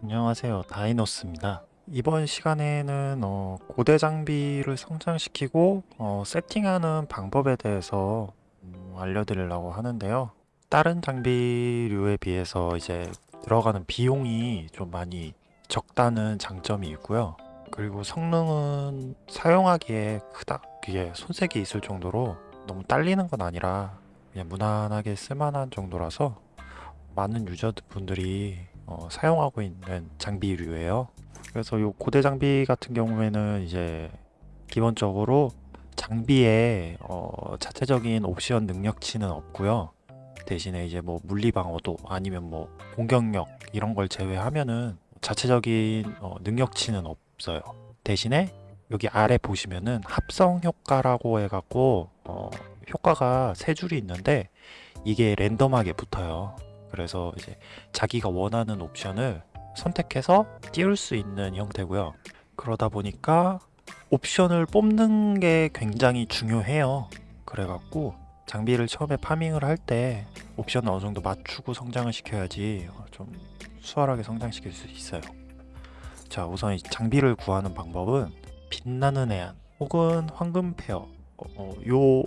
안녕하세요. 다이노스입니다. 이번 시간에는 어, 고대 장비를 성장시키고 어, 세팅하는 방법에 대해서 음, 알려드리려고 하는데요. 다른 장비류에 비해서 이제 들어가는 비용이 좀 많이 적다는 장점이 있고요. 그리고 성능은 사용하기에 크다. 그게 손색이 있을 정도로 너무 딸리는 건 아니라 그냥 무난하게 쓸만한 정도라서 많은 유저분들이 어, 사용하고 있는 장비류예요. 그래서 요 고대 장비 같은 경우에는 이제 기본적으로 장비에 어, 자체적인 옵션 능력치는 없고요. 대신에 이제 뭐 물리 방어도 아니면 뭐 공격력 이런 걸 제외하면은 자체적인 어, 능력치는 없어요. 대신에 여기 아래 보시면은 합성 효과라고 해갖고 어, 효과가 세 줄이 있는데 이게 랜덤하게 붙어요. 그래서 이제 자기가 원하는 옵션을 선택해서 띄울 수 있는 형태고요. 그러다 보니까 옵션을 뽑는 게 굉장히 중요해요. 그래갖고 장비를 처음에 파밍을 할 때 옵션을 어느 정도 맞추고 성장을 시켜야지 어, 좀 수월하게 성장시킬 수 있어요. 자, 우선 이 장비를 구하는 방법은 빛나는 해안 혹은 황금 페어 어, 어, 요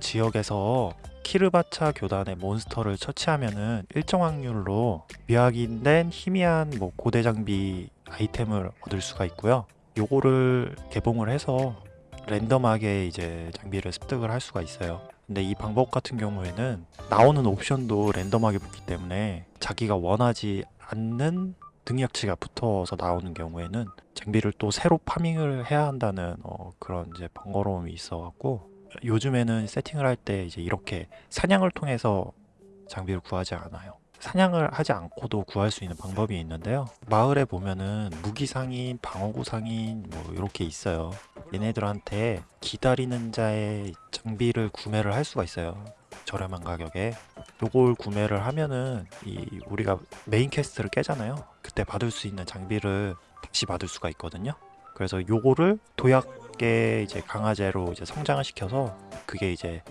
지역에서 키르바차 교단의 몬스터를 처치하면은 일정 확률로 미확인된 희미한 뭐 고대 장비 아이템을 얻을 수가 있고요. 요거를 개봉을 해서 랜덤하게 이제 장비를 습득을 할 수가 있어요. 근데 이 방법 같은 경우에는 나오는 옵션도 랜덤하게 붙기 때문에 자기가 원하지 않는 능력치가 붙어서 나오는 경우에는 장비를 또 새로 파밍을 해야 한다는 어, 그런 이제 번거로움이 있어 갖고 요즘에는 세팅을 할 때 이제 이렇게 사냥을 통해서 장비를 구하지 않아요. 사냥을 하지 않고도 구할 수 있는 방법이 있는데요. 마을에 보면은 무기 상인, 방어구 상인 뭐 이렇게 있어요. 얘네들한테 기다리는 자의 장비를 구매를 할 수가 있어요. 저렴한 가격에. 요걸 구매를 하면은 이 우리가 main quest를 깨잖아요. 그때 받을 수 있는 장비를 다시 받을 수가 있거든요. 그래서 요거를 도약의 이제 강화제로 이제 성장을 시켜서 그게 이제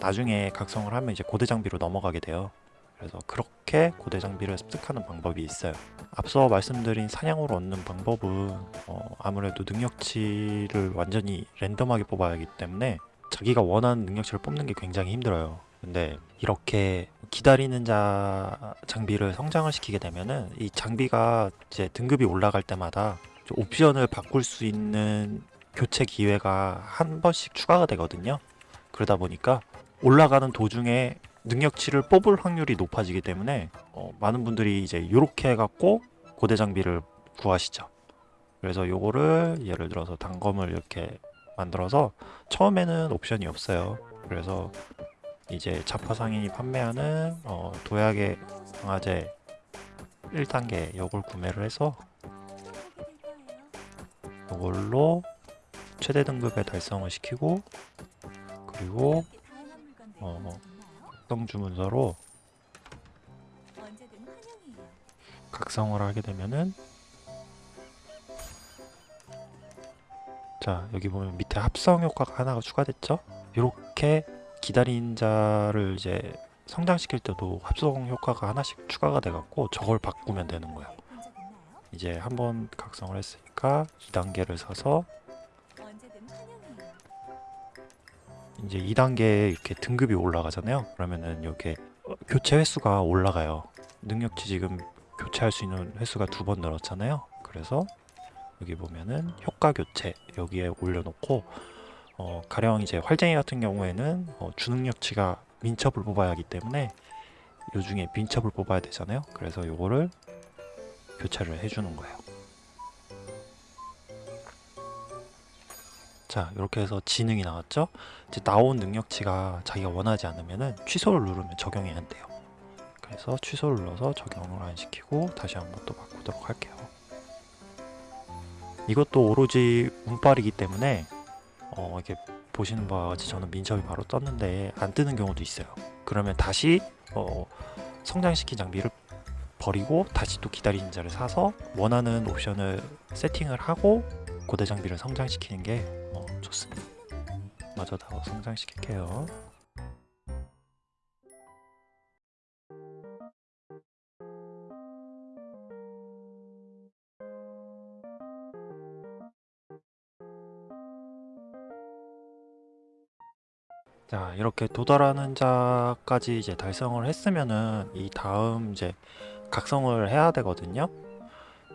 나중에 각성을 하면 이제 고대 장비로 넘어가게 돼요. 그래서 그렇게 고대 장비를 습득하는 방법이 있어요. 앞서 말씀드린 사냥으로 얻는 방법은 어 아무래도 능력치를 완전히 랜덤하게 뽑아야 하기 때문에 자기가 원하는 능력치를 뽑는 게 굉장히 힘들어요. 근데 이렇게 기다리는 자 장비를 성장을 시키게 되면은 이 장비가 이제 등급이 올라갈 때마다 옵션을 바꿀 수 있는 교체 기회가 한 번씩 추가가 되거든요. 그러다 보니까 올라가는 도중에 능력치를 뽑을 확률이 높아지기 때문에 어, 많은 분들이 이제 이렇게 해갖고 고대 장비를 구하시죠. 그래서 요거를 예를 들어서 단검을 이렇게 만들어서 처음에는 옵션이 없어요. 그래서 이제 자파상인이 판매하는 어, 도약의 강화제 1단계 요걸 구매를 해서 이걸로 최대 등급에 달성을 시키고 그리고 어, 각성 주문서로 각성을 하게 되면은 자 여기 보면 밑에 합성 효과가 하나가 추가됐죠? 이렇게 기다린 자를 이제 성장시킬 때도 합성 효과가 하나씩 추가가 돼 갖고 저걸 바꾸면 되는 거예요 이제 한번 각성을 했으니까 2단계를 사서 이제 2단계에 이렇게 등급이 올라가잖아요. 그러면은 이렇게 교체 횟수가 올라가요. 능력치 지금 교체할 수 있는 횟수가 두 번 늘었잖아요. 그래서 여기 보면은 효과 교체 여기에 올려놓고 어, 가령 이제 활쟁이 같은 경우에는 어, 주능력치가 민첩을 뽑아야 하기 때문에 요 중에 민첩을 뽑아야 되잖아요. 그래서 요거를 교체를 해주는 거예요 자 이렇게 해서 지능이 나왔죠? 이제 나온 능력치가 자기가 원하지 않으면 취소를 누르면 적용이 안 돼요. 그래서 취소를 눌러서 적용을 안 시키고 다시 한번 또 바꾸도록 할게요. 이것도 오로지 운빨이기 때문에 어, 이렇게 보시는 바와 같이 저는 민첩이 바로 떴는데 안 뜨는 경우도 있어요. 그러면 다시 어, 성장시킨 장비를 버리고 다시 또 기다리는 자를 사서 원하는 옵션을 세팅을 하고 고대 장비를 성장시키는 게 어, 좋습니다. 마저 다 성장시킬게요. 자 이렇게 도달하는 자까지 이제 달성을 했으면은 이 다음 이제 각성을 해야 되거든요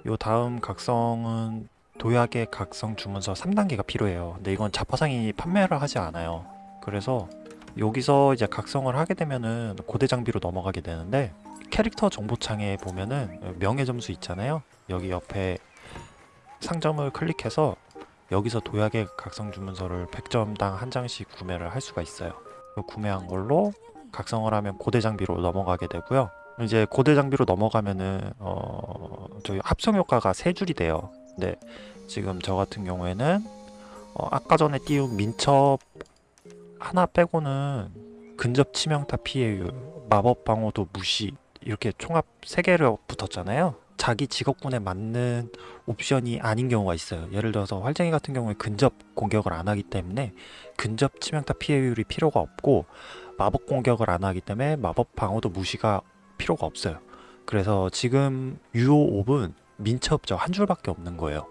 요 다음 각성은 도약의 각성 주문서 3단계가 필요해요. 근데 이건 자파상이 판매를 하지 않아요. 그래서 여기서 이제 각성을 하게 되면은 고대 장비로 넘어가게 되는데 캐릭터 정보창에 보면은 명예 점수 있잖아요. 여기 옆에 상점을 클릭해서 여기서 도약의 각성 주문서를 100점당 한 장씩 구매를 할 수가 있어요. 그 구매한 걸로 각성을 하면 고대 장비로 넘어가게 되고요. 이제 고대 장비로 넘어가면은 어 저희 합성 효과가 세 줄이 돼요. 근데 지금 저 같은 경우에는 어 아까 전에 띄운 민첩 하나 빼고는 근접 치명타 피해율, 마법 방어도 무시 이렇게 총합 세 개를 붙었잖아요. 자기 직업군에 맞는 옵션이 아닌 경우가 있어요. 예를 들어서 활쟁이 같은 경우에 근접 공격을 안 하기 때문에 근접 치명타 피해율이 필요가 없고 마법 공격을 안 하기 때문에 마법 방어도 무시가 필요가 없어요. 그래서 지금 유효5은 민첩죠. 한 줄밖에 없는 거예요.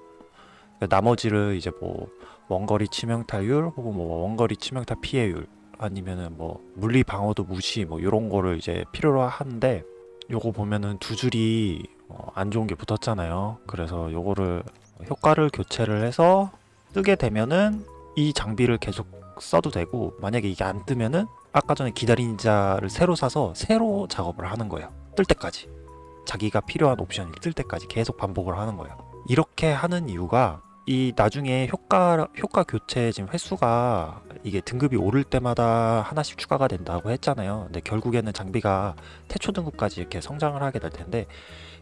그러니까 나머지를 이제 뭐 원거리 치명타율 혹은 뭐 원거리 치명타 피해율 아니면은 뭐 물리 방어도 무시 뭐 이런 거를 이제 필요로 하는데 요거 보면은 두 줄이 어, 안 좋은 게 붙었잖아요. 그래서 요거를 효과를 교체를 해서 뜨게 되면은 이 장비를 계속 써도 되고 만약에 이게 안 뜨면은 아까 전에 기다린 자를 새로 사서 새로 작업을 하는 거예요. 뜰 때까지. 자기가 필요한 옵션이 뜰 때까지 계속 반복을 하는 거예요. 이렇게 하는 이유가 이 나중에 효과 효과 교체 지금 횟수가 이게 등급이 오를 때마다 하나씩 추가가 된다고 했잖아요. 근데 결국에는 장비가 태초 등급까지 이렇게 성장을 하게 될 텐데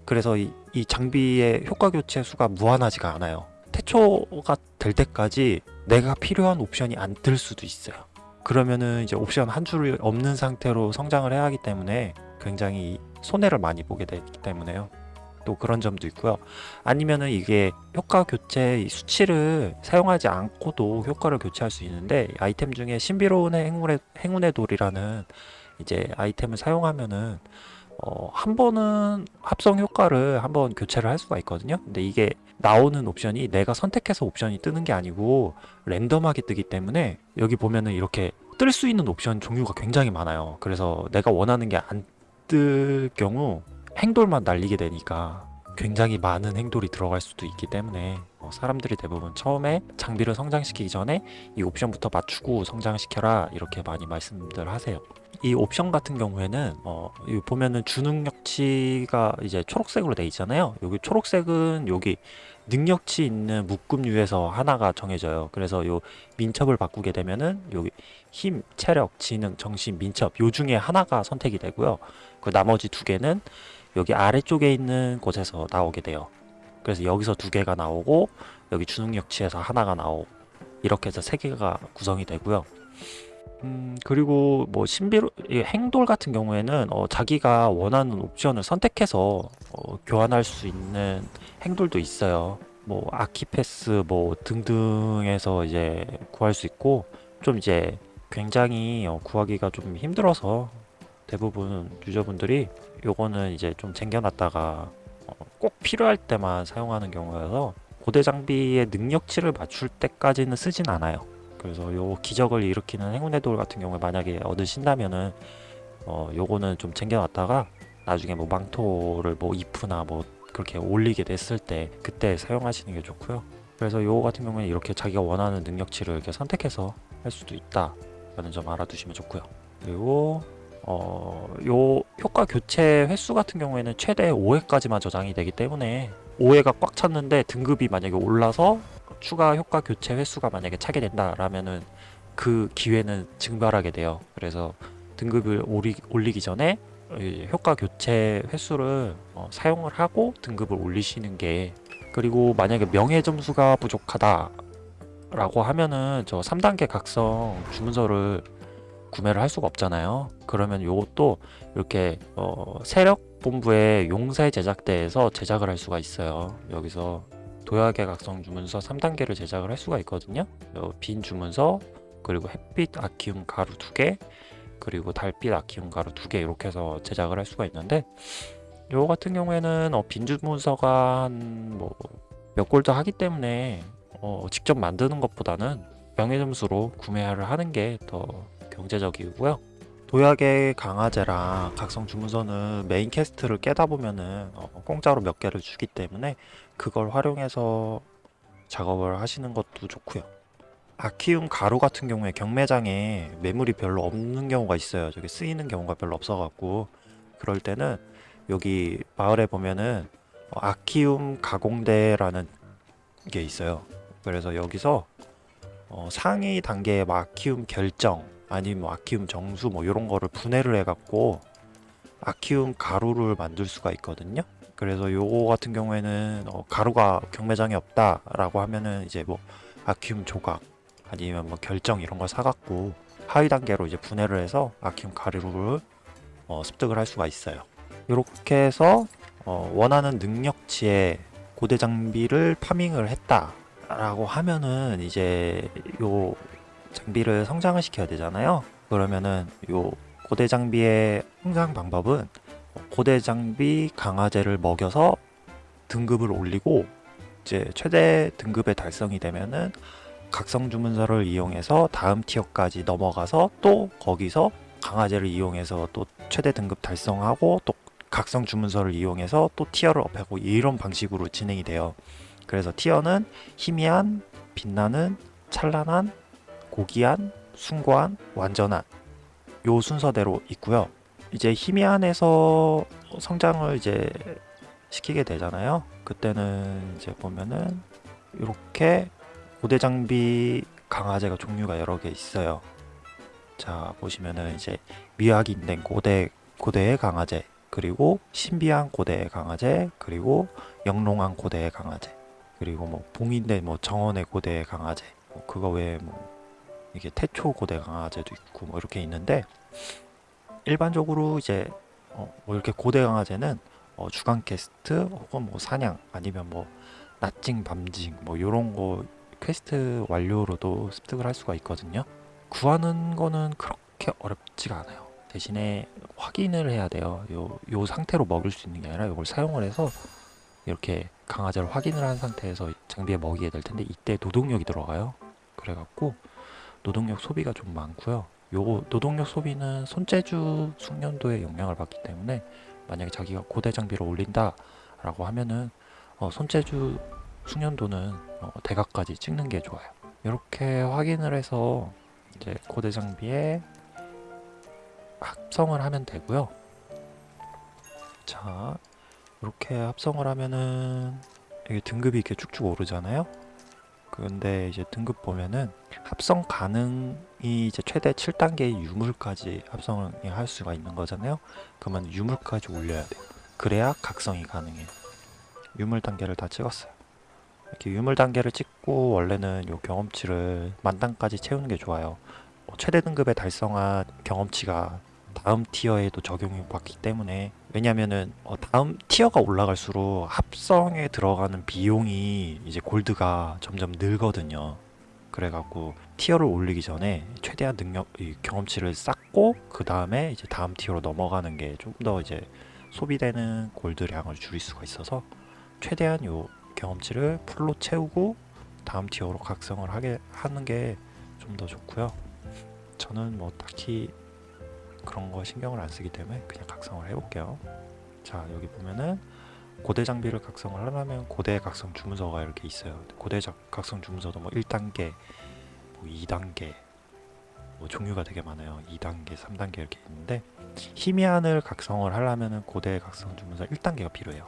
그래서 이, 이 장비의 효과 교체 수가 무한하지가 않아요. 태초가 될 때까지 내가 필요한 옵션이 안뜰 수도 있어요. 그러면은 이제 옵션 한줄 없는 상태로 성장을 해야 하기 때문에 굉장히 손해를 많이 보게 되기 때문에요. 또 그런 점도 있고요. 아니면은 이게 효과 교체 이 수치를 사용하지 않고도 효과를 교체할 수 있는데 아이템 중에 신비로운 행운의 행운의 돌이라는 이제 아이템을 사용하면은 어, 한 번은 합성 효과를 한 번 교체를 할 수가 있거든요. 근데 이게 나오는 옵션이 내가 선택해서 옵션이 뜨는 게 아니고 랜덤하게 뜨기 때문에 여기 보면은 이렇게 뜰 수 있는 옵션 종류가 굉장히 많아요. 그래서 내가 원하는 게 안 뜰 경우 행돌만 날리게 되니까 굉장히 많은 행돌이 들어갈 수도 있기 때문에 어, 사람들이 대부분 처음에 장비를 성장시키기 전에 이 옵션부터 맞추고 성장시켜라 이렇게 많이 말씀들 하세요. 이 옵션 같은 경우에는 어, 보면은 주능력치가 이제 초록색으로 돼 있잖아요. 여기 초록색은 여기 능력치 있는 묶음류에서 하나가 정해져요. 그래서 요 민첩을 바꾸게 되면은 여기 힘, 체력, 지능, 정신, 민첩 요 중에 하나가 선택이 되고요. 그 나머지 두 개는 여기 아래쪽에 있는 곳에서 나오게 돼요. 그래서 여기서 두 개가 나오고 여기 주능력치에서 하나가 나오고 이렇게 해서 세 개가 구성이 되고요. 음, 그리고 뭐 신비로 이 행돌 같은 경우에는 어, 자기가 원하는 옵션을 선택해서 어, 교환할 수 있는 행돌도 있어요. 뭐 아키패스 뭐 등등에서 이제 구할 수 있고 좀 이제 굉장히 어, 구하기가 좀 힘들어서 대부분 유저분들이 요거는 이제 좀 쟁겨놨다가 어, 꼭 필요할 때만 사용하는 경우여서 고대 장비의 능력치를 맞출 때까지는 쓰진 않아요. 그래서 요 기적을 일으키는 행운의 돌 같은 경우에 만약에 얻으신다면은 어 요거는 좀 쟁겨놨다가 나중에 뭐 망토를 뭐 이프나 뭐 그렇게 올리게 됐을 때 그때 사용하시는 게 좋고요. 그래서 요거 같은 경우는 이렇게 자기가 원하는 능력치를 이렇게 선택해서 할 수도 있다 라는 점 알아두시면 좋고요. 그리고 어, 요 효과 교체 횟수 같은 경우에는 최대 5회까지만 저장이 되기 때문에 5회가 꽉 찼는데 등급이 만약에 올라서 추가 효과 교체 횟수가 만약에 차게 된다라면은 그 기회는 증발하게 돼요. 그래서 등급을 올리, 올리기 전에 이 효과 교체 횟수를 어, 사용을 하고 등급을 올리시는 게 그리고 만약에 명예 점수가 부족하다 라고 하면은 저 3단계 각성 주문서를 구매를 할 수가 없잖아요. 그러면 요것도 이렇게 어, 세력 본부의 용사의 제작대에서 제작을 할 수가 있어요. 여기서 도약의 각성 주문서 3단계를 제작을 할 수가 있거든요. 요빈 주문서 그리고 햇빛 아키움 가루 2개 그리고 달빛 아키움 가루 2개 이렇게 해서 제작을 할 수가 있는데 요 같은 경우에는 어, 빈 주문서가 한 뭐 몇 골드 하기 때문에 어, 직접 만드는 것보다는 명예 점수로 구매를 하는 게 더 경제적이고요. 도약의 강화제랑 각성 주문서는 main quest를 깨다 보면은 어, 공짜로 몇 개를 주기 때문에 그걸 활용해서 작업을 하시는 것도 좋고요. 아키움 가루 같은 경우에 경매장에 매물이 별로 없는 경우가 있어요. 저기 쓰이는 경우가 별로 없어갖고 그럴 때는 여기 마을에 보면은 어, 아키움 가공대라는 게 있어요. 그래서 여기서 어, 상위 단계의 뭐 아키움 결정 아니면 뭐 아키움 정수 뭐 이런 거를 분해를 해갖고 아키움 가루를 만들 수가 있거든요. 그래서 요거 같은 경우에는 어, 가루가 경매장에 없다 라고 하면은 이제 뭐 아키움 조각 아니면 뭐 결정 이런 걸 사갖고 하위 단계로 이제 분해를 해서 아키움 가루를 어, 습득을 할 수가 있어요. 이렇게 해서 어, 원하는 능력치의 고대 장비를 파밍을 했다 라고 하면은 이제 요 장비를 성장을 시켜야 되잖아요. 그러면은 요 고대 장비의 성장 방법은 고대 장비 강화제를 먹여서 등급을 올리고 이제 최대 등급의 달성이 되면은 각성 주문서를 이용해서 다음 티어까지 넘어가서 또 거기서 강화제를 이용해서 또 최대 등급 달성하고 또 각성 주문서를 이용해서 또 티어를 업하고 이런 방식으로 진행이 돼요. 그래서 티어는 희미한, 빛나는, 찬란한, 고귀한, 숭고한, 완전한 요 순서대로 있고요. 이제 희미한에서 성장을 이제 시키게 되잖아요. 그때는 이제 보면은 이렇게 고대 장비 강화제가 종류가 여러 개 있어요. 자 보시면은 이제 미확인된 고대 고대의 강화제 그리고 신비한 고대의 강화제 그리고 영롱한 고대의 강화제 그리고 뭐 봉인된 뭐 정원의 고대의 강화제 뭐 그거 외에 뭐 이게 태초 고대 강화제도 있고 뭐 이렇게 있는데 일반적으로 이제 어, 뭐 이렇게 고대 강화제는 어, 주간 퀘스트 혹은 뭐 사냥 아니면 뭐 낮징 밤징 뭐 요런 거 퀘스트 완료로도 습득을 할 수가 있거든요. 구하는 거는 그렇게 어렵지가 않아요. 대신에 확인을 해야 돼요. 요, 요 상태로 먹을 수 있는 게 아니라 이걸 사용을 해서 이렇게 강화제를 확인을 한 상태에서 장비에 먹이게 될 텐데 이때 노동력이 들어가요. 그래갖고 노동력 소비가 좀 많고요. 요 노동력 소비는 손재주 숙련도에 영향을 받기 때문에 만약에 자기가 고대 장비를 올린다 라고 하면은 어, 손재주 숙련도는 어, 대각까지 찍는 게 좋아요. 이렇게 확인을 해서 이제 고대 장비에 합성을 하면 되고요. 자, 이렇게 합성을 하면은 이게 등급이 이렇게 쭉쭉 오르잖아요. 근데 이제 등급 보면은 합성 가능이 이제 최대 7단계의 유물까지 합성을 할 수가 있는 거잖아요. 그러면 유물까지 올려야 돼요. 그래야 각성이 가능해요. 유물 단계를 다 찍었어요. 이렇게 유물 단계를 찍고 원래는 요 경험치를 만단까지 채우는 게 좋아요. 뭐 최대 등급에 달성한 경험치가 다음 티어에도 적용이 받기 때문에 왜냐면은 어, 다음 티어가 올라갈수록 합성에 들어가는 비용이 이제 골드가 점점 늘거든요. 그래갖고 티어를 올리기 전에 최대한 능력 이 경험치를 쌓고 그 다음에 이제 다음 티어로 넘어가는 게 좀 더 이제 소비되는 골드량을 줄일 수가 있어서 최대한 요 경험치를 풀로 채우고 다음 티어로 각성을 하게 하는 게 좀 더 좋고요. 저는 뭐 딱히 그런 거 신경을 안 쓰기 때문에 그냥 각성을 해볼게요. 자 여기 보면은 고대 장비를 각성을 하려면 고대 각성 주문서가 이렇게 있어요. 고대 각성 주문서도 뭐 1단계, 뭐 2단계, 뭐 종류가 되게 많아요. 2단계, 3단계 이렇게 있는데 희미한을 각성을 하려면 고대 각성 주문서 1단계가 필요해요.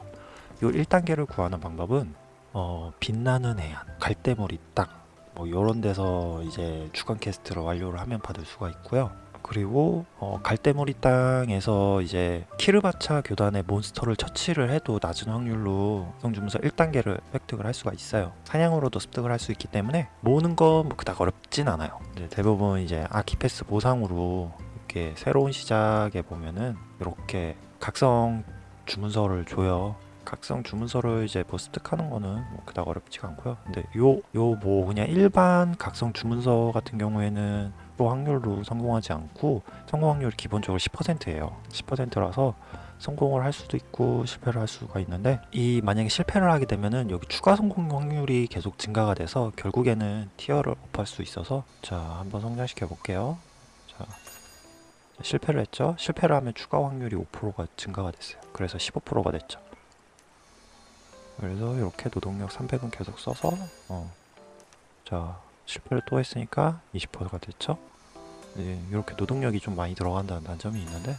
이 1단계를 구하는 방법은 어, 빛나는 해안, 갈대머리 땅, 뭐 이런 데서 이제 주간 캐스트를 완료를 하면 받을 수가 있고요. 그리고 어, 갈대머리 땅에서 이제 키르바차 교단의 몬스터를 처치를 해도 낮은 확률로 성주문서 1단계를 획득을 할 수가 있어요. 사냥으로도 습득을 할 수 있기 때문에 모으는 건 뭐 그닥 어렵진 않아요. 대부분 이제 아키패스 보상으로 이렇게 새로운 시작에 보면은 이렇게 각성 주문서를 줘요. 각성 주문서를 이제 뭐 습득하는 거는 뭐 그닥 어렵지가 않고요. 근데 요 요 뭐 그냥 일반 각성 주문서 같은 경우에는 로 확률로 성공하지 않고 성공 확률이 기본적으로 10%예요 10%라서 성공을 할 수도 있고 실패를 할 수가 있는데 이 만약에 실패를 하게 되면은 여기 추가 성공 확률이 계속 증가가 돼서 결국에는 티어를 업할 수 있어서 자 한번 성장시켜 볼게요 자 실패를 했죠. 실패를 하면 추가 확률이 5%가 증가가 됐어요. 그래서 15%가 됐죠. 그래서 이렇게 노동력 300은 계속 써서 어, 자 실패를 또 했으니까 20%가 됐죠. 네, 이렇게 노동력이 좀 많이 들어간다는 단점이 있는데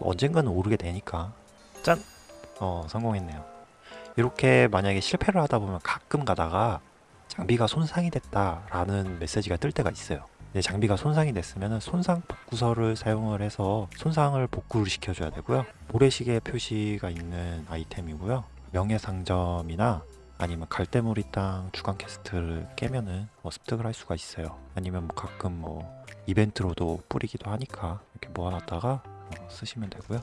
언젠가는 오르게 되니까 짠! 어 성공했네요. 이렇게 만약에 실패를 하다 보면 가끔 가다가 장비가 손상이 됐다 라는 메시지가 뜰 때가 있어요. 네, 장비가 손상이 됐으면 손상 복구서를 사용을 해서 손상을 복구를 시켜줘야 되고요. 모래시계 표시가 있는 아이템이고요. 명예상점이나 아니면 갈대무리 땅 주간 quest를 깨면은 뭐 습득을 할 수가 있어요. 아니면 뭐 가끔 뭐 이벤트로도 뿌리기도 하니까 이렇게 모아놨다가 어, 쓰시면 되고요.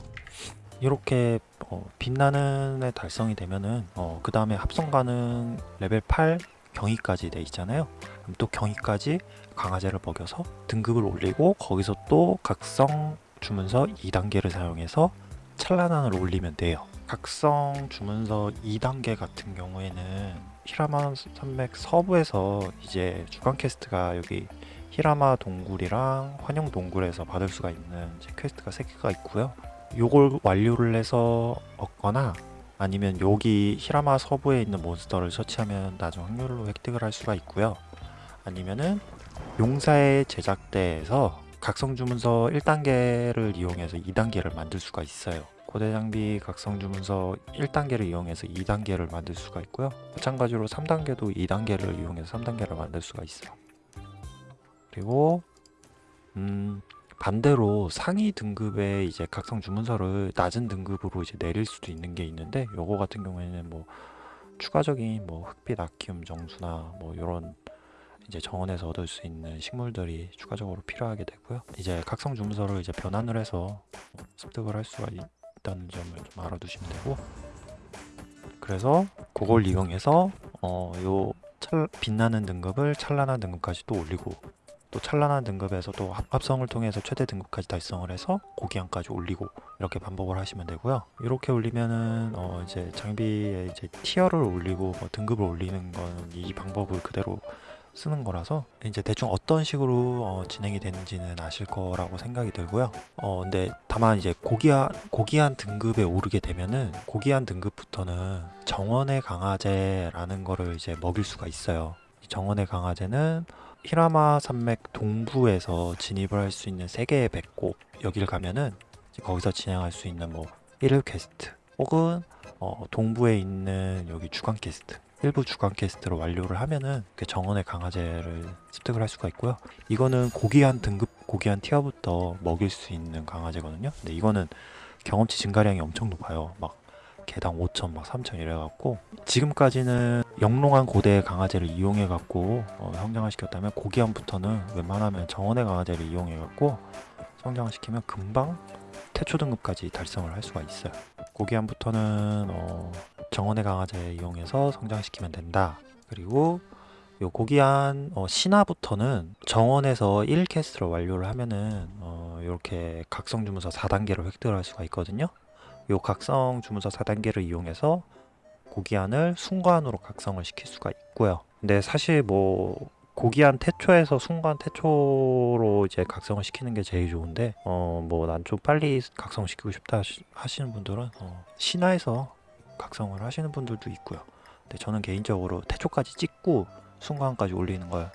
이렇게 어, 빛나는 애 달성이 되면은 어, 그 다음에 합성 가능 레벨 8 경이까지 돼 있잖아요. 그럼 또 경이까지 강화제를 먹여서 등급을 올리고 거기서 또 각성 주문서 2단계를 사용해서 찬란한을 올리면 돼요. 각성 주문서 2단계 같은 경우에는 히라마 산맥 서부에서 이제 주간 quest가 여기 히라마 동굴이랑 환영 동굴에서 받을 수가 있는 quest가 3개가 있고요. 요걸 완료를 해서 얻거나 아니면 여기 히라마 서부에 있는 몬스터를 처치하면 낮은 확률로 획득을 할 수가 있고요. 아니면은 용사의 제작대에서 각성 주문서 1단계를 이용해서 2단계를 만들 수가 있어요. 고대 장비 각성 주문서 1단계를 이용해서 2단계를 만들 수가 있고요. 마찬가지로 3단계도 2단계를 이용해서 3단계를 만들 수가 있어요. 그리고 음 반대로 상위 등급의 이제 각성 주문서를 낮은 등급으로 이제 내릴 수도 있는 게 있는데 요거 같은 경우에는 뭐 추가적인 뭐 흑빛 아키움 정수나 뭐 요런 이제 정원에서 얻을 수 있는 식물들이 추가적으로 필요하게 되고요. 이제 각성 주문서를 이제 변환을 해서 습득을 할 수가 있다는 점을 좀 알아두시면 되고 그래서 그걸 이용해서 어요 빛나는 등급을 찬란한 등급까지 또 올리고 또 찬란한 등급에서 또 합- 합성을 통해서 최대 등급까지 달성을 해서 고기한까지 올리고 이렇게 반복을 하시면 되고요. 이렇게 올리면은 어 이제 장비의 이제 티어를 올리고 뭐 등급을 올리는 건 이 방법을 그대로 쓰는 거라서 이제 대충 어떤 식으로 어 진행이 되는지는 아실 거라고 생각이 들고요. 어 근데 다만 이제 고기한 고기한 등급에 오르게 되면은 고기한 등급부터는 정원의 강화제라는 거를 이제 먹일 수가 있어요. 이 정원의 강화제는 히라마 산맥 동부에서 진입을 할 수 있는 세 개의 배꼽 여길 가면은 거기서 진행할 수 있는 뭐 1일 퀘스트 혹은 어, 동부에 있는 여기 주간 퀘스트 일부 주간 quest를 완료를 하면은 그 정원의 강화제를 습득을 할 수가 있고요. 이거는 고귀한 등급 고귀한 tier부터 먹일 수 있는 강화제거든요. 근데 이거는 경험치 증가량이 엄청 높아요. 막 개당 5천 막 3천 이래갖고 지금까지는 영롱한 고대 강화제를 이용해갖고 어, 성장을 시켰다면 고귀한부터는 웬만하면 정원의 강화제를 이용해갖고 성장을 시키면 금방 태초 등급까지 달성을 할 수가 있어요. 고기한부터는 어, 정원의 강화제 이용해서 성장시키면 된다. 그리고 요 고기한 어, 신화부터는 정원에서 1캐스트를 완료를 하면은 어, 이렇게 각성 주문서 4단계를 획득을 할 수가 있거든요. 요 각성 주문서 4단계를 이용해서 고기안을 순간으로 각성을 시킬 수가 있고요. 근데 사실 뭐 고기안 태초에서 순간 태초로 이제 각성을 시키는 게 제일 좋은데 어 뭐 난 좀 빨리 각성시키고 싶다 하시- 하시는 분들은 어 신화에서 각성을 하시는 분들도 있고요. 근데 저는 개인적으로 태초까지 찍고 순간까지 올리는 걸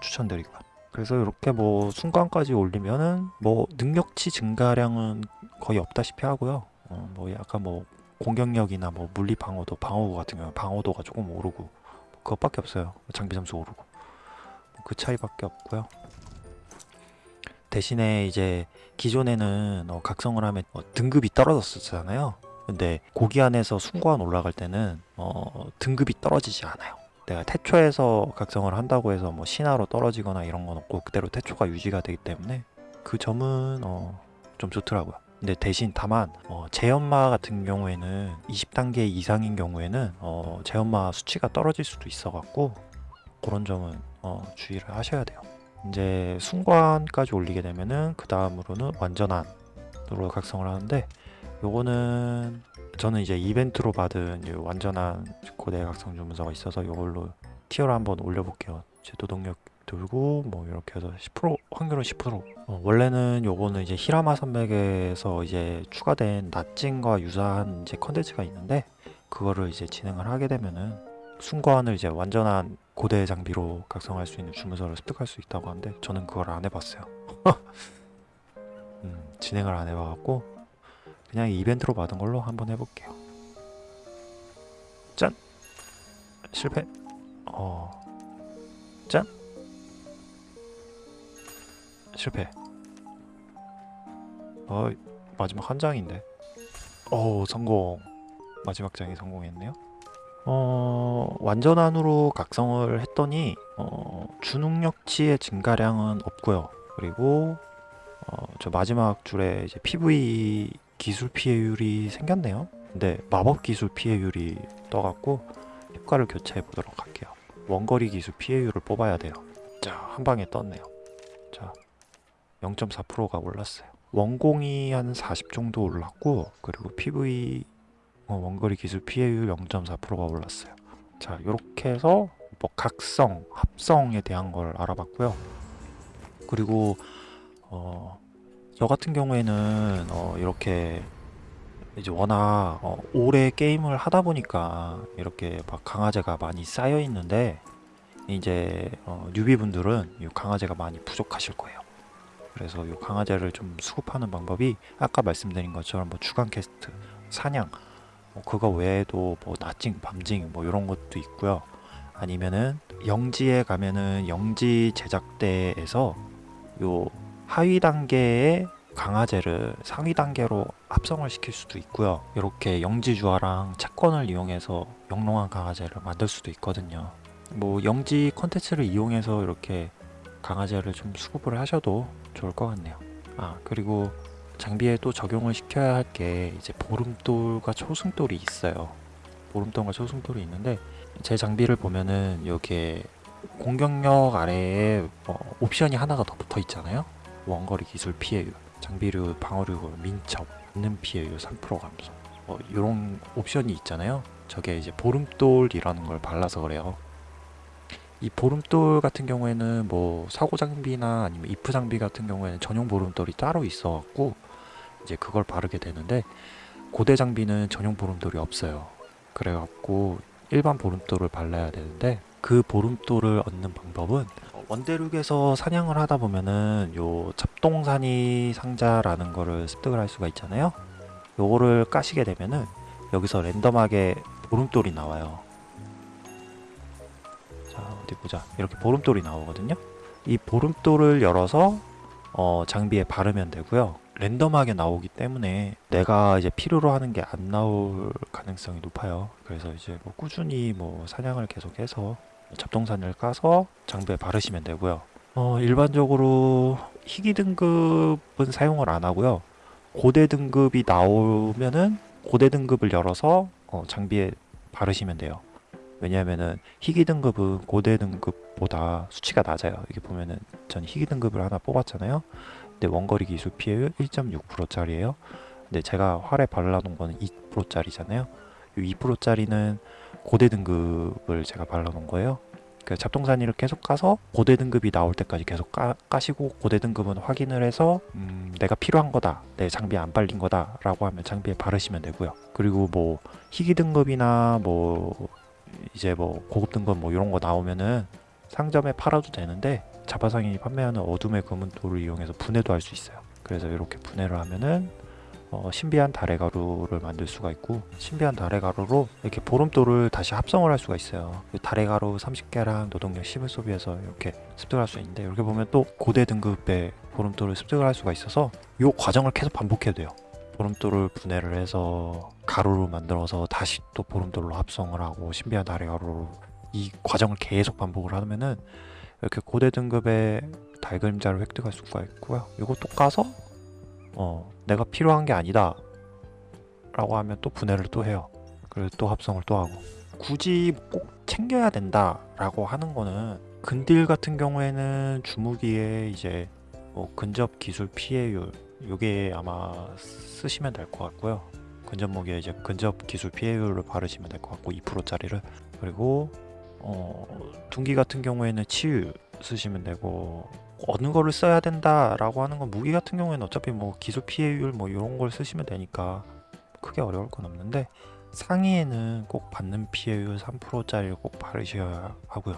추천드리고요. 그래서 이렇게 뭐 순간까지 올리면은 뭐 능력치 증가량은 거의 없다시피 하고요. 어, 뭐 약간 뭐 공격력이나 뭐 물리 방어도 방어구 같은 경우 방어도가 조금 오르고 뭐 그것밖에 없어요. 장비 점수 오르고 뭐그 차이밖에 없고요. 대신에 이제 기존에는 어, 각성을 하면 어, 등급이 떨어졌었잖아요. 근데 고기 안에서 순고한 올라갈 때는 어, 등급이 떨어지지 않아요. 내가 태초에서 각성을 한다고 해서 뭐 신화로 떨어지거나 이런 건 없고 그대로 태초가 유지가 되기 때문에 그 점은 어, 좀 좋더라고요. 근데 대신 다만 어, 제연마 같은 경우에는 20단계 이상인 경우에는 어, 제연마 수치가 떨어질 수도 있어 갖고 그런 점은 어, 주의를 하셔야 돼요. 이제 순관까지 올리게 되면은 그 다음으로는 완전한으로 각성을 하는데 요거는 저는 이제 이벤트로 받은 이 완전한 고대 각성 주문서가 있어서 이걸로 티어를 한번 올려볼게요. 제 노동력도 돌고 뭐 이렇게 해서 10% 확률은 10% 어, 원래는 요거는 이제 히라마 산맥에서 이제 추가된 낫진과 유사한 이제 컨텐츠가 있는데 그거를 이제 진행을 하게 되면은 순관을 이제 완전한 고대 장비로 각성할 수 있는 주문서를 습득할 수 있다고 하는데 저는 그걸 안 해봤어요. 음, 진행을 안 해봐갖고 그냥 이벤트로 받은 걸로 한번 해볼게요. 짠 실패. 어, 짠 실패. 어 마지막 한 장인데. 어 성공. 마지막 장이 성공했네요. 어, 완전한으로 각성을 했더니 어, 주능력치의 증가량은 없고요. 그리고 어, 저 마지막 줄에 이제 PV 기술 피해율이 생겼네요. 근데 마법 기술 피해율이 떠갖고 효과를 교체해 보도록 할게요. 원거리 기술 피해율을 뽑아야 돼요. 자, 한 방에 떴네요. 자, 0.4%가 올랐어요. 원공이 한 40 정도 올랐고, 그리고 PV 어, 원거리 기술 피해율 0.4%가 올랐어요. 자, 이렇게 해서 뭐 각성, 합성에 대한 걸 알아봤고요. 그리고 어, 저 같은 경우에는 어, 이렇게 이제 워낙 어, 오래 게임을 하다 보니까 이렇게 막 강화제가 많이 쌓여 있는데 이제 어, newbie분들은 이 강화제가 많이 부족하실 거예요. 그래서 이 강화제를 좀 수급하는 방법이 아까 말씀드린 것처럼 뭐 주간 퀘스트, 사냥 뭐 그거 외에도 뭐 낮징, 밤징 뭐 이런 것도 있고요. 아니면은 영지에 가면은 영지 제작대에서 요 하위 단계의 강화제를 상위 단계로 합성을 시킬 수도 있고요. 이렇게 영지주화랑 채권을 이용해서 영롱한 강화제를 만들 수도 있거든요. 뭐 영지 컨텐츠를 이용해서 이렇게 강화제를 좀 수급을 하셔도 좋을 것 같네요. 아 그리고 장비에 또 적용을 시켜야 할 게 이제 보름돌과 초승돌이 있어요. 보름돌과 초승돌이 있는데 제 장비를 보면은 여기에 공격력 아래에 어, 옵션이 하나가 더 붙어 있잖아요. 원거리 기술 피해율, 장비류, 방어류, 민첩, 있는 피해율 3% 감소. 뭐 이런 옵션이 있잖아요. 저게 이제 보름돌이라는 걸 발라서 그래요. 이 보름돌 같은 경우에는 뭐 사고 장비나 아니면 이프 장비 같은 경우에는 전용 보름돌이 따로 있어 갖고 이제 그걸 바르게 되는데 고대 장비는 전용 보름돌이 없어요. 그래 갖고 일반 보름돌을 발라야 되는데 그 보름돌을 얻는 방법은 원대륙에서 사냥을 하다 보면은 요 잡동사니 상자라는 거를 습득을 할 수가 있잖아요. 요거를 까시게 되면은 여기서 랜덤하게 보름돌이 나와요. 자 어디 보자 이렇게 보름돌이 나오거든요. 이 보름돌을 열어서 어, 장비에 바르면 되고요. 랜덤하게 나오기 때문에 내가 이제 필요로 하는 게 안 나올 가능성이 높아요. 그래서 이제 뭐 꾸준히 뭐 사냥을 계속해서 잡동산을 까서 장비에 바르시면 되고요. 어, 일반적으로 희귀 등급은 사용을 안 하고요. 고대 등급이 나오면은 고대 등급을 열어서 어, 장비에 바르시면 돼요. 왜냐하면은 희귀 등급은 고대 등급보다 수치가 낮아요. 이게 보면은 전 희귀 등급을 하나 뽑았잖아요. 근데 원거리 기술 피해율 1.6%짜리예요. 근데 제가 활에 발라놓은 거는 2%짜리잖아요. 이 2%짜리는 고대 등급을 제가 발라놓은 거예요. 그 잡동사니를 계속 까서 고대 등급이 나올 때까지 계속 까, 까시고 고대 등급은 확인을 해서 음, 내가 필요한 거다 내 장비에 안 발린 거다 라고 하면 장비에 바르시면 되고요 그리고 뭐 희귀 등급이나 뭐 이제 뭐 고급 등급 뭐 이런 거 나오면은 상점에 팔아도 되는데 자바상인이 판매하는 어둠의 금은돌을 이용해서 분해도 할 수 있어요. 그래서 이렇게 분해를 하면은 어, 신비한 달의 가루를 만들 수가 있고 신비한 달의 가루로 이렇게 보름돌을 다시 합성을 할 수가 있어요. 그 달의 가루 30개랑 노동력 10을 소비해서 이렇게 습득할 수 있는데 이렇게 보면 또 고대 등급의 보름돌을 습득을 할 수가 있어서 이 과정을 계속 반복해도 돼요. 보름돌을 분해를 해서 가루로 만들어서 다시 또 보름돌로 합성을 하고 신비한 달의 가루로 이 과정을 계속 반복을 하면은 이렇게 고대 등급의 달 그림자를 획득할 수가 있고요. 이것도 까서 어, 내가 필요한 게 아니다 라고 하면 또 분해를 또 해요. 그래서 또 합성을 또 하고 굳이 꼭 챙겨야 된다 라고 하는 거는 근딜 같은 경우에는 주무기에 이제 뭐 근접 기술 피해율 요게 아마 쓰시면 될 것 같고요. 근접 무기에 이제 근접 기술 피해율을 바르시면 될 것 같고 2%짜리를 그리고 어, 둔기 같은 경우에는 치유 쓰시면 되고 어느 거를 써야 된다라고 하는 건 무기 같은 경우에는 어차피 뭐 기술 피해율 뭐 이런 걸 쓰시면 되니까 크게 어려울 건 없는데 상의에는 꼭 받는 피해율 3%짜리를 꼭 바르셔야 하고요.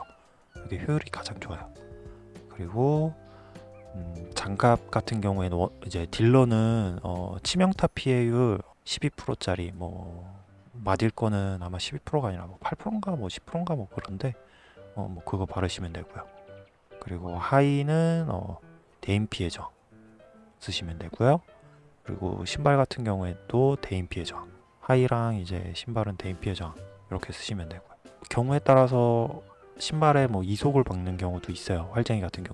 이게 효율이 가장 좋아요. 그리고 음, 장갑 같은 경우에는 워- 이제 딜러는 어, 치명타 피해율 12%짜리 뭐 맞을 거는 아마 12%가 아니라 뭐 8%인가 뭐 10%인가 뭐 그런데 어, 뭐 그거 바르시면 되고요. 그리고 하이는 어, 대인 피해 저항 쓰시면 되고요. 그리고 신발 같은 경우에도 대인 피해 저항. 하이랑 이제 신발은 대인 피해 저항 이렇게 쓰시면 되고요. 경우에 따라서 신발에 뭐 이속을 박는 경우도 있어요. 활쟁이 같은.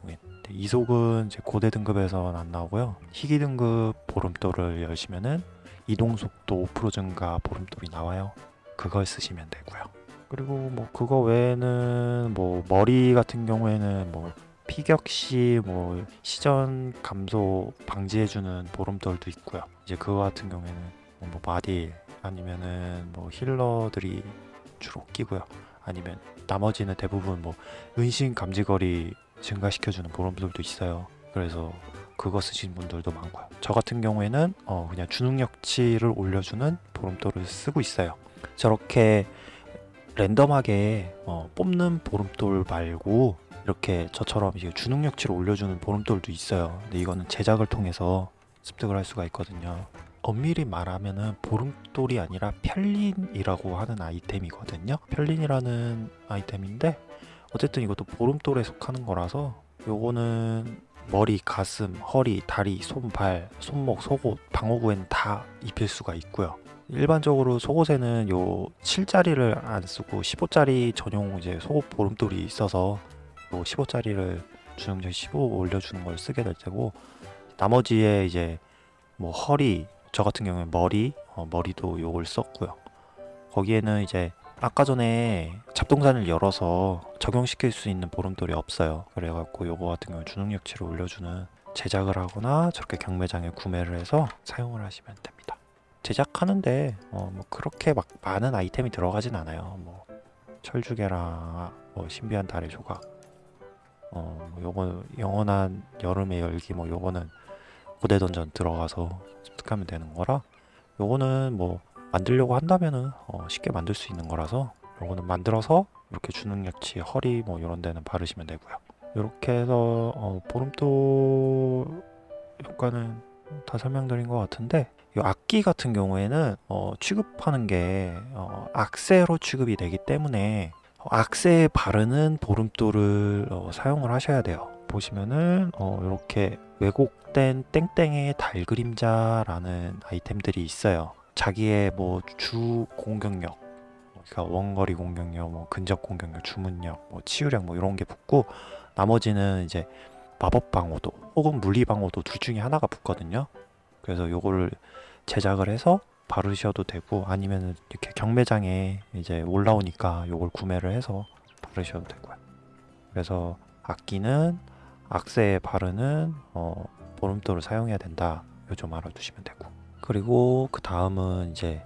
근데 이속은 이제 고대 등급에서는 안 나오고요. 희귀 등급 보름돌을 열시면은 이동 속도 5% 증가 보름돌이 나와요. 그걸 쓰시면 되고요. 그리고 뭐 그거 외에는 뭐 머리 같은 경우에는 뭐 피격 시 뭐 시전 감소 방지해주는 보름돌도 있고요. 이제 그거 같은 경우에는 뭐, 뭐 마딜 아니면은 뭐 힐러들이 주로 끼고요. 아니면 나머지는 대부분 뭐 은신 감지거리 증가시켜주는 보름돌도 있어요. 그래서 그거 쓰시는 분들도 많고요. 저 같은 경우에는 어 그냥 주능력치를 올려주는 보름돌을 쓰고 있어요. 저렇게 랜덤하게 어, 뽑는 보름돌 말고 이렇게 저처럼 이제 주능력치를 올려주는 보름돌도 있어요. 근데 이거는 제작을 통해서 습득을 할 수가 있거든요. 엄밀히 말하면은 보름돌이 아니라 편린이라고 하는 아이템이거든요. 편린이라는 아이템인데 어쨌든 이것도 보름돌에 속하는 거라서 요거는 머리, 가슴, 허리, 다리, 손, 발, 손목, 속옷, 방어구에는 다 입힐 수가 있고요. 일반적으로 속옷에는 요 7짜리를 안 쓰고 15짜리 전용 이제 속옷 보름돌이 있어서 요 15짜리를 주능력 15 올려주는 걸 쓰게 될 테고 나머지에 이제 뭐 허리 저 같은 경우는 머리 어, 머리도 요걸 썼고요. 거기에는 이제 아까 전에 잡동산을 열어서 적용시킬 수 있는 보름돌이 없어요. 그래갖고 요거 같은 경우 주능력치를 올려주는 제작을 하거나 저렇게 경매장에 구매를 해서 사용을 하시면 됩니다. 제작하는데 어, 뭐 그렇게 막 많은 아이템이 들어가진 않아요. 뭐 철주개랑 뭐 신비한 달의 조각, 어, 뭐 요거 영원한 여름의 열기, 뭐 요거는 고대 던전 들어가서 습득하면 되는 거라 요거는 뭐 만들려고 한다면은 어, 쉽게 만들 수 있는 거라서 요거는 만들어서 이렇게 주능력치 허리 뭐 이런 데는 바르시면 되고요. 이렇게 해서 어, 보름돌 효과는 다 설명드린 것 같은데 이 악기 같은 경우에는 어, 취급하는 게 어, 악세로 취급이 되기 때문에 어, 악세에 바르는 보름돌을 어, 사용을 하셔야 돼요. 보시면은 어, 이렇게 왜곡된 땡땡의 달 그림자라는 아이템들이 있어요. 자기의 뭐 주 공격력, 그러니까 원거리 공격력, 뭐 근접 공격력, 주문력, 뭐 치유력 뭐 이런 게 붙고 나머지는 이제 마법 방어도 혹은 물리 방어도 둘 중에 하나가 붙거든요. 그래서 요거를 제작을 해서 바르셔도 되고 아니면 이렇게 경매장에 이제 올라오니까 요걸 구매를 해서 바르셔도 되고요. 그래서 악기는 악세에 바르는 어, 보름돌을 사용해야 된다. 요 좀 알아두시면 되고 그리고 그 다음은 이제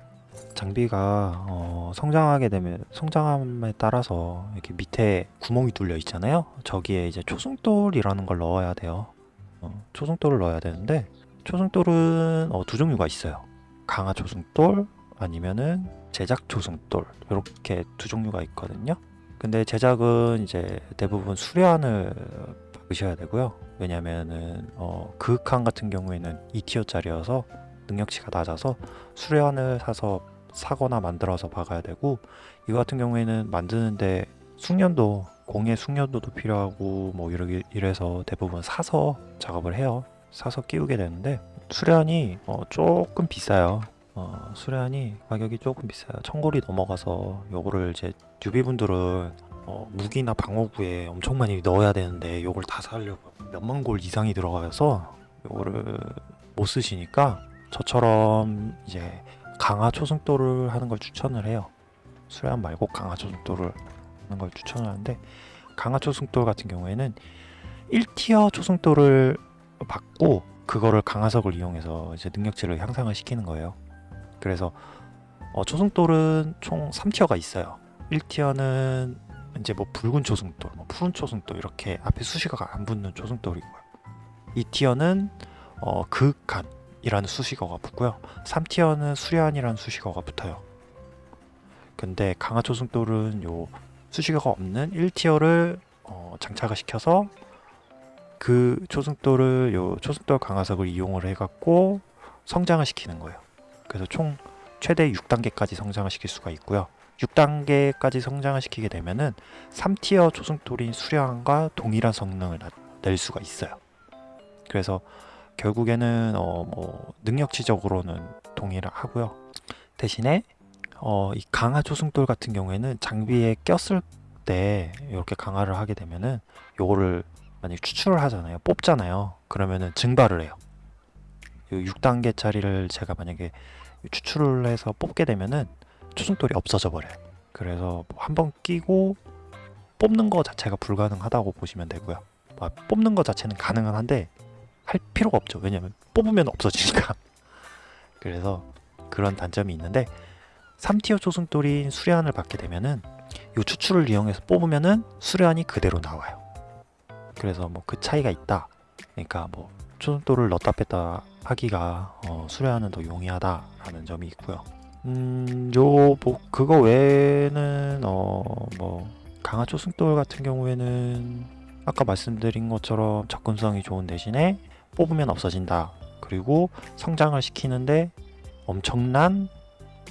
장비가 어, 성장하게 되면 성장함에 따라서 이렇게 밑에 구멍이 뚫려 있잖아요. 저기에 이제 초승돌이라는 걸 넣어야 돼요. 어, 초승돌을 넣어야 되는데 초승돌은 어, 두 종류가 있어요. 강화 초승돌 아니면은 제작 초승돌 이렇게 두 종류가 있거든요. 근데 제작은 이제 대부분 수련을 박으셔야 되고요. 왜냐면은 어, 그윽한 같은 경우에는 2티어짜리여서 능력치가 낮아서 수련을 사서 사거나 만들어서 박아야 되고 이거 같은 경우에는 만드는데 숙련도 공예 숙련도도 필요하고 뭐 이러 이래서 대부분 사서 작업을 해요. 사서 끼우게 되는데 수련이 어, 조금 비싸요. 어, 수련이 가격이 조금 비싸요. 천골이 넘어가서 요거를 이제 뉴비분들은 어, 무기나 방어구에 엄청 많이 넣어야 되는데 요걸 다 사려고 몇만 골 이상이 들어가서 요거를 못 쓰시니까 저처럼 이제 강화 초승돌을 하는 걸 추천을 해요. 수련 말고 강화 초승돌을 하는 걸 추천을 하는데 강화 초승돌 같은 경우에는 1티어 초승돌을 받고 그거를 강화석을 이용해서 이제 능력치를 향상을 시키는 거예요. 그래서 어, 초승돌은 총 3티어가 있어요. 1티어는 이제 뭐 붉은 초승돌, 뭐 푸른 초승돌 이렇게 앞에 수식어가 안 붙는 초승돌이고요. 이 티어는 어, 극간이라는 수식어가 붙고요. 3티어는 수련이라는 수식어가 붙어요. 근데 강화 초승돌은 요 수식어가 없는 1티어를 어, 장착을 시켜서 그 초승돌을 요 초승돌 강화석을 이용을 해갖고 성장을 시키는 거예요. 그래서 총 최대 6단계까지 성장을 시킬 수가 있고요. 6단계까지 성장을 시키게 되면은 3티어 초승돌인 수량과 동일한 성능을 나- 낼 수가 있어요. 그래서 결국에는 어 뭐 능력치적으로는 동일하고요. 대신에 어 이 강화 초승돌 같은 경우에는 장비에 꼈을 때 이렇게 강화를 하게 되면은 요거를 만약 추출을 하잖아요. 뽑잖아요. 그러면은 증발을 해요. 6단계짜리를 제가 만약에 추출을 해서 뽑게 되면은 초승돌이 없어져 버려요. 그래서 뭐 한번 끼고 뽑는 거 자체가 불가능하다고 보시면 되고요. 아, 뽑는 거 자체는 가능은 한데 할 필요가 없죠. 왜냐면 뽑으면 없어지니까. 그래서 그런 단점이 있는데 3티어 초승돌인 수련을 받게 되면은 이 추출을 이용해서 뽑으면은 수련이 그대로 나와요. 그래서 뭐 그 차이가 있다. 그러니까 뭐 초승돌을 넣다 뺐다 하기가 어, 수련은 더 용이하다라는 점이 있고요. 음, 요뭐 그거 외에는 어 뭐 강화 초승돌 같은 경우에는 아까 말씀드린 것처럼 접근성이 좋은 대신에 뽑으면 없어진다. 그리고 성장을 시키는데 엄청난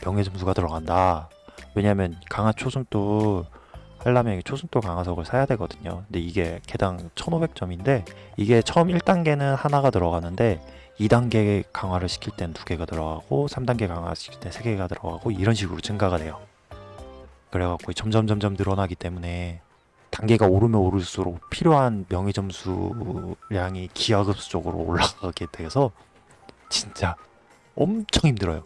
명예 점수가 들어간다. 왜냐면 강화 초승돌 하려면 초승돌 강화석을 사야 되거든요. 근데 이게 개당 1500점인데 이게 처음 1단계는 하나가 들어가는데 2단계 강화를 시킬 땐두 개가 들어가고 3단계 강화 시킬 땐세 개가 들어가고 이런 식으로 증가가 돼요. 그래갖고 점점 점점 늘어나기 때문에 단계가 오르면 오를수록 필요한 명예 점수량이 기하급수적으로 올라가게 돼서 진짜 엄청 힘들어요.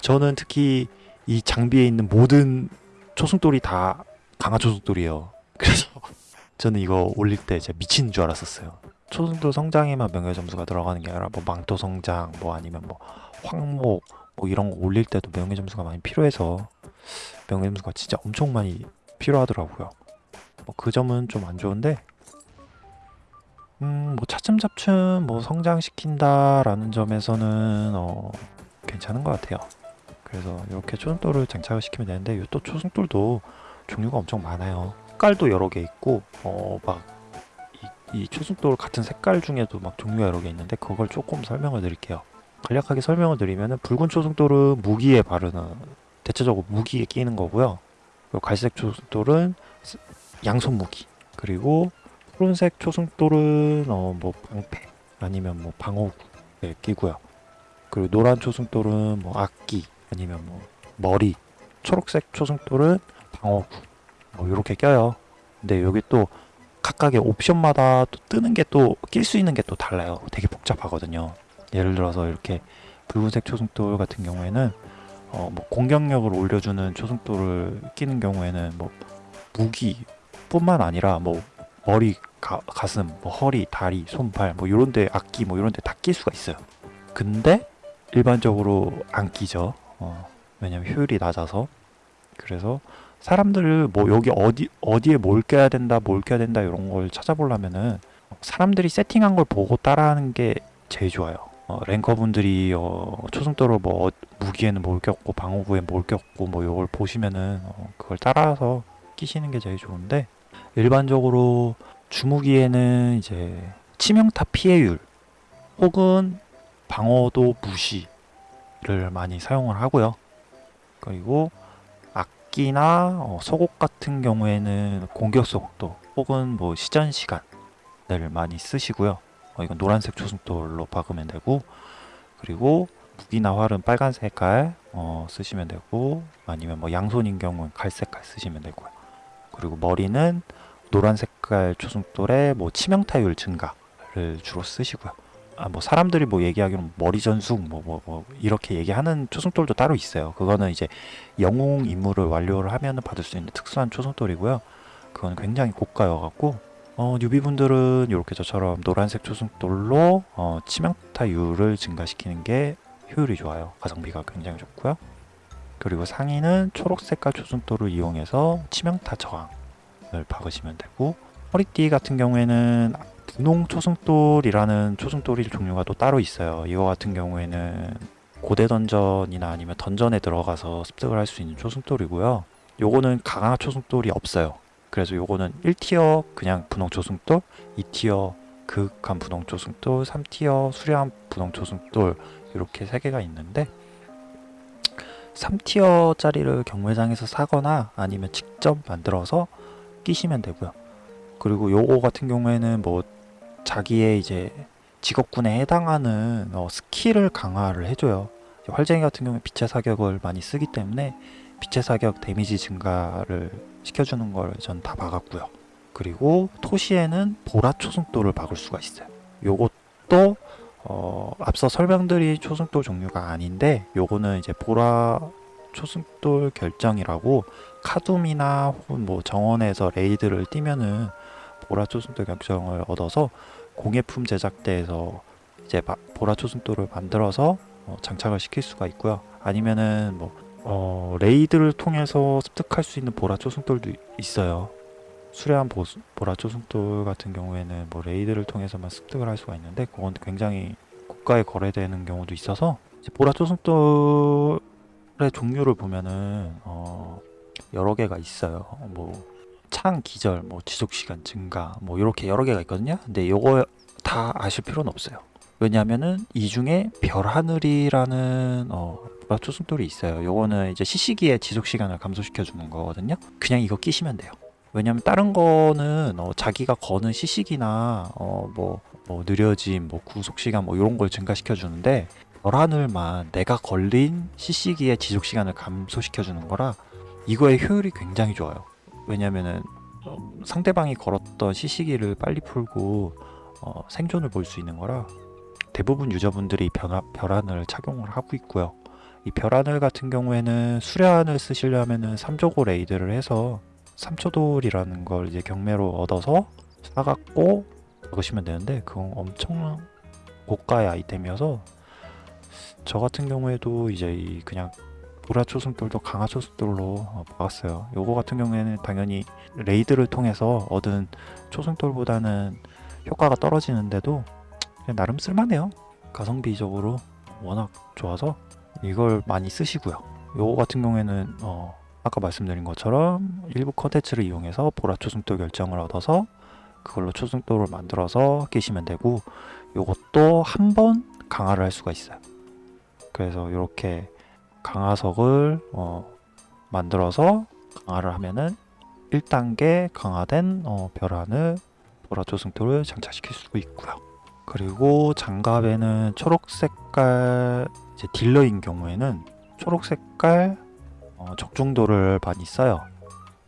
저는 특히 이 장비에 있는 모든 초승돌이 다 강화 초승돌이에요. 그래서 저는 이거 올릴 때 진짜 미친 줄 알았었어요. 초승돌 성장에만 명예 점수가 들어가는 게 아니라 뭐 망토 성장 뭐 아니면 뭐 황목 뭐 이런 거 올릴 때도 명예 점수가 많이 필요해서 명예 점수가 진짜 엄청 많이 필요하더라고요. 뭐 그 점은 좀 안 좋은데 음 뭐 차츰차츰 뭐 성장시킨다 라는 점에서는 어 괜찮은 것 같아요. 그래서 이렇게 초승돌을 장착을 시키면 되는데 이또 초승돌도 종류가 엄청 많아요. 색깔도 여러 개 있고 어막 이, 이 초승돌 같은 색깔 중에도 막 종류가 여러 개 있는데 그걸 조금 설명을 드릴게요. 간략하게 설명을 드리면은 붉은 초승돌은 무기에 바르는 대체적으로 무기에 끼는 거고요. 갈색 초승돌은 스- 양손 무기 그리고 푸른색 초승돌은 어 뭐 방패 아니면 뭐 방어구에 끼고요. 그리고 노란 초승돌은 뭐 악기 아니면 뭐 머리 초록색 초승돌은 방어구 뭐 이렇게 껴요. 근데 여기 또 각각의 옵션마다 또 뜨는 게 또 낄 수 있는 게 또 달라요. 되게 복잡하거든요. 예를 들어서 이렇게 붉은색 초승돌 같은 경우에는 어 뭐 공격력을 올려주는 초승돌을 끼는 경우에는 뭐 무기 뿐만 아니라 뭐 머리, 가, 가슴, 뭐 허리, 다리, 손발 뭐 이런데 악기 뭐 이런데 다 낄 수가 있어요. 근데 일반적으로 안 끼죠. 어, 왜냐면 효율이 낮아서. 그래서 사람들을 뭐 여기 어디 어디에 뭘 껴야 된다, 뭘 껴야 된다 이런 걸 찾아보려면은 사람들이 세팅한 걸 보고 따라하는 게 제일 좋아요. 어, 랭커분들이 어, 초승도로 뭐 어, 무기에는 뭘 꼈고 방어구에 뭘 꼈고 뭐 이걸 보시면은 어, 그걸 따라서 끼시는 게 제일 좋은데 일반적으로 주무기에는 이제 치명타 피해율 혹은 방어도 무시를 많이 사용을 하고요. 그리고 악기나 어, 속옷 같은 경우에는 공격 속도 혹은 뭐 시전 시간을 많이 쓰시고요. 어, 이건 노란색 초승돌로 박으면 되고 그리고 무기나 활은 빨간 색깔 어, 쓰시면 되고 아니면 뭐 양손인 경우는 갈색깔 쓰시면 되고요. 그리고 머리는 노란 색깔 초승돌에 뭐 치명타율 증가를 주로 쓰시고요. 아, 뭐 사람들이 뭐 얘기하기로는 머리 전숙 뭐, 뭐, 뭐 이렇게 얘기하는 초승돌도 따로 있어요. 그거는 이제 영웅 임무를 완료를 하면은 받을 수 있는 특수한 초승돌이고요. 그건 굉장히 고가여 갖고 어, 뉴비분들은 이렇게 저처럼 노란색 초승돌로 어, 치명타율을 증가시키는 게 효율이 좋아요. 가성비가 굉장히 좋고요. 그리고 상의는 초록 색깔 초승돌을 이용해서 치명타 저항 박으시면 되고 허리띠 같은 경우에는 분홍 초승돌이라는 초승돌이 종류가 또 따로 있어요. 이거 같은 경우에는 고대 던전이나 아니면 던전에 들어가서 습득을 할 수 있는 초승돌이고요. 요거는 강화 초승돌이 없어요. 그래서 요거는 1tier 그냥 분홍 초승돌, 2tier 극한 분홍 초승돌, 3tier 수려한 분홍 초승돌 이렇게 세 개가 있는데 3tier짜리를 경매장에서 사거나 아니면 직접 만들어서 끼시면 되고요. 그리고 요거 같은 경우에는 뭐 자기의 이제 직업군에 해당하는 어, 스킬을 강화를 해줘요. 활쟁이 같은 경우에 빛의 사격을 많이 쓰기 때문에 빛의 사격 damage 증가를 시켜주는 걸 전다 박았고요. 그리고 토시에는 보라 초승돌을 박을 수가 있어요. 요것도 어, 앞서 설명드린 초승돌 종류가 아닌데 요거는 이제 보라 초승돌 결정이라고 카둠이나 혹은 뭐 정원에서 raid를 뛰면은 보라 초승돌 결정을 얻어서 공예품 제작대에서 이제 마- 보라 초승돌을 만들어서 어, 장착을 시킬 수가 있고요. 아니면은 뭐 어, raid를 통해서 습득할 수 있는 보라 초승돌도 있어요. 수려한 보, 보라 초승돌 같은 경우에는 뭐 raid를 통해서만 습득을 할 수가 있는데 그건 굉장히 고가에 거래되는 경우도 있어서 이제 보라 초승돌의 종류를 보면은 어, 여러 개가 있어요. 뭐 창 기절, 뭐 지속 시간 증가, 뭐 이렇게 여러 개가 있거든요. 근데 요거 다 아실 필요는 없어요. 왜냐하면은 이 중에 별 하늘이라는 어, 초승돌이 있어요. 요거는 이제 시시기의 지속 시간을 감소시켜 주는 거거든요. 그냥 이거 끼시면 돼요. 왜냐면 다른 거는 어, 자기가 거는 시식이나 어, 뭐, 뭐 느려짐, 뭐 구속 시간 뭐 이런 걸 증가시켜 주는데 열하늘만 내가 걸린 시시기의 지속 시간을 감소시켜 주는 거라 이거의 효율이 굉장히 좋아요. 왜냐면은 어, 상대방이 걸었던 시시기를 빨리 풀고 어, 생존을 볼 수 있는 거라 대부분 유저분들이 변화, 별하늘 착용을 하고 있고요. 이 별하늘 같은 경우에는 수려하늘 쓰시려면은 3조고 레이드를 해서 3초돌이라는 걸 이제 경매로 얻어서 사갖고 먹으시면 되는데 그건 엄청 고가의 아이템이어서 저 같은 경우에도 이제 이 그냥 보라 초승돌도 강화 초승돌로 어, 박았어요. 요거 같은 경우에는 당연히 raid를 통해서 얻은 초승돌보다는 효과가 떨어지는데도 나름 쓸만해요. 가성비적으로 워낙 좋아서 이걸 많이 쓰시고요. 요거 같은 경우에는 어, 아까 말씀드린 것처럼 일부 컨텐츠를 이용해서 보라 초승돌 결정을 얻어서 그걸로 초승돌을 만들어서 끼시면 되고 요것도 한 번 강화를 할 수가 있어요. 그래서 이렇게 강화석을 어, 만들어서 강화를 하면은 1단계 강화된 어, 별하늘 보라 초승돌을 장착시킬 수 있고요. 그리고 장갑에는 초록 색깔 이제 딜러인 경우에는 초록 색깔 어, 적중도를 많이 써요.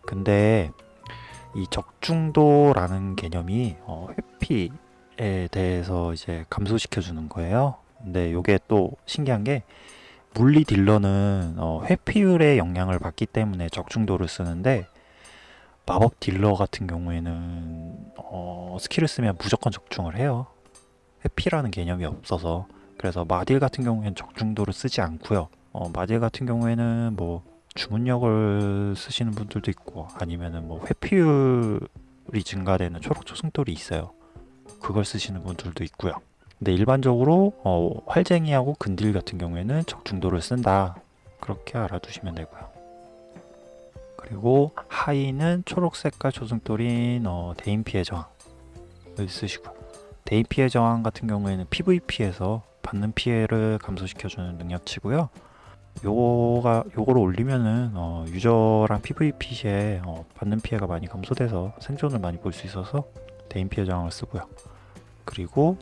근데 이 적중도라는 개념이 어, 회피에 대해서 이제 감소시켜 주는 거예요. 근데 이게 또 신기한 게 물리 딜러는 어, 회피율의 영향을 받기 때문에 적중도를 쓰는데 마법 딜러 같은 경우에는 어, 스킬을 쓰면 무조건 적중을 해요. 회피라는 개념이 없어서 그래서 마딜 같은 경우에는 적중도를 쓰지 않고요. 어, 마딜 같은 경우에는 뭐 주문력을 쓰시는 분들도 있고 아니면은 뭐 회피율이 증가되는 초록 초승돌이 있어요. 그걸 쓰시는 분들도 있고요. 근데 일반적으로 어, 활쟁이하고 근딜 같은 경우에는 적중도를 쓴다. 그렇게 알아두시면 되고요. 그리고 하이는 초록 색깔 초승돌인 어, 대인 피해 저항을 쓰시고 대인 피해 저항 같은 경우에는 PVP에서 받는 피해를 감소시켜주는 능력치고요. 요거가 요거를 올리면은 어, 유저랑 PVP 시에 어, 받는 피해가 많이 감소돼서 생존을 많이 볼 수 있어서 대인 피해 저항을 쓰고요. 그리고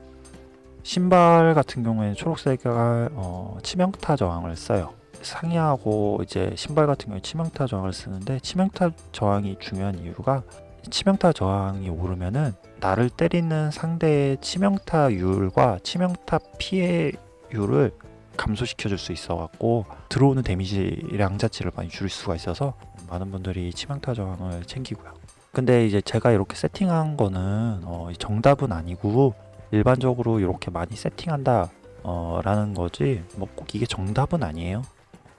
신발 같은 경우에는 초록색깔 어, 치명타 저항을 써요. 상의하고 이제 신발 같은 경우에 치명타 저항을 쓰는데 치명타 저항이 중요한 이유가 치명타 저항이 오르면은 나를 때리는 상대의 치명타율과 치명타 피해율을 감소시켜 줄 수 있어 갖고 들어오는 데미지량 자체를 많이 줄일 수가 있어서 많은 분들이 치명타 저항을 챙기고요. 근데 이제 제가 이렇게 세팅한 거는 어, 정답은 아니고 일반적으로 이렇게 많이 세팅한다 어, 라는 거지 뭐 꼭 이게 정답은 아니에요.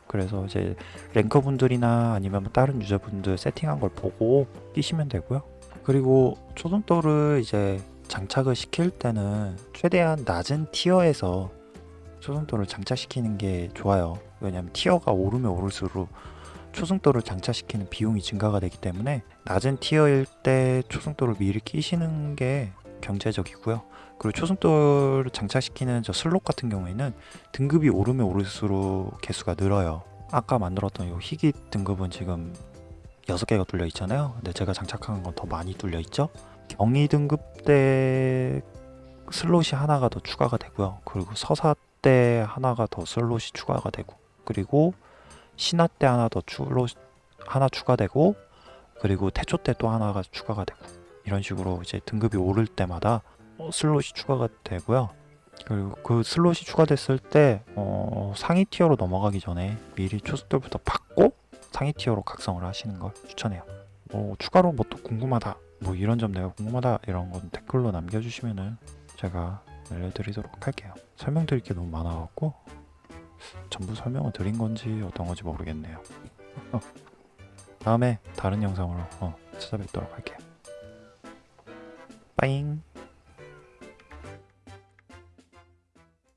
그래서 이제 랭커 분들이나 아니면 뭐 다른 유저분들 세팅한 걸 보고 끼시면 되고요. 그리고 초승돌을 이제 장착을 시킬 때는 최대한 낮은 tier에서 초승돌을 장착시키는 게 좋아요. 왜냐하면 tier가 오르면 오를수록 초승돌을 장착시키는 비용이 증가가 되기 때문에 낮은 tier일 때 초승돌을 미리 끼시는 게 경제적이고요. 그리고 초승돌을 장착시키는 저 슬롯 같은 경우에는 등급이 오르면 오를수록 개수가 늘어요. 아까 만들었던 이 희귀 등급은 지금 6개가 뚫려 있잖아요. 근데 제가 장착한 건 더 많이 뚫려 있죠. 경이 등급 때 슬롯이 하나가 더 추가가 되고요. 그리고 서사 때 하나가 더 슬롯이 추가가 되고 그리고 신화 때 하나 더 슬롯 하나 추가되고 그리고 태초 때 또 하나가 추가가 되고 이런 식으로 이제 등급이 오를 때마다 어, 슬롯이 추가가 되고요. 그리고 그 슬롯이 추가됐을 때 어, 상위 tier로 넘어가기 전에 미리 초승돌부터 박고 상위 티어로 각성을 하시는 걸 추천해요. 뭐 추가로 뭐 또 궁금하다, 뭐 이런 점 내가 궁금하다 이런 건 댓글로 남겨주시면은 제가 알려드리도록 할게요. 설명드릴 게 너무 많아갖고 전부 설명을 드린 건지 어떤 건지 모르겠네요. 다음에 다른 영상으로 어, 찾아뵙도록 할게요. 빠잉.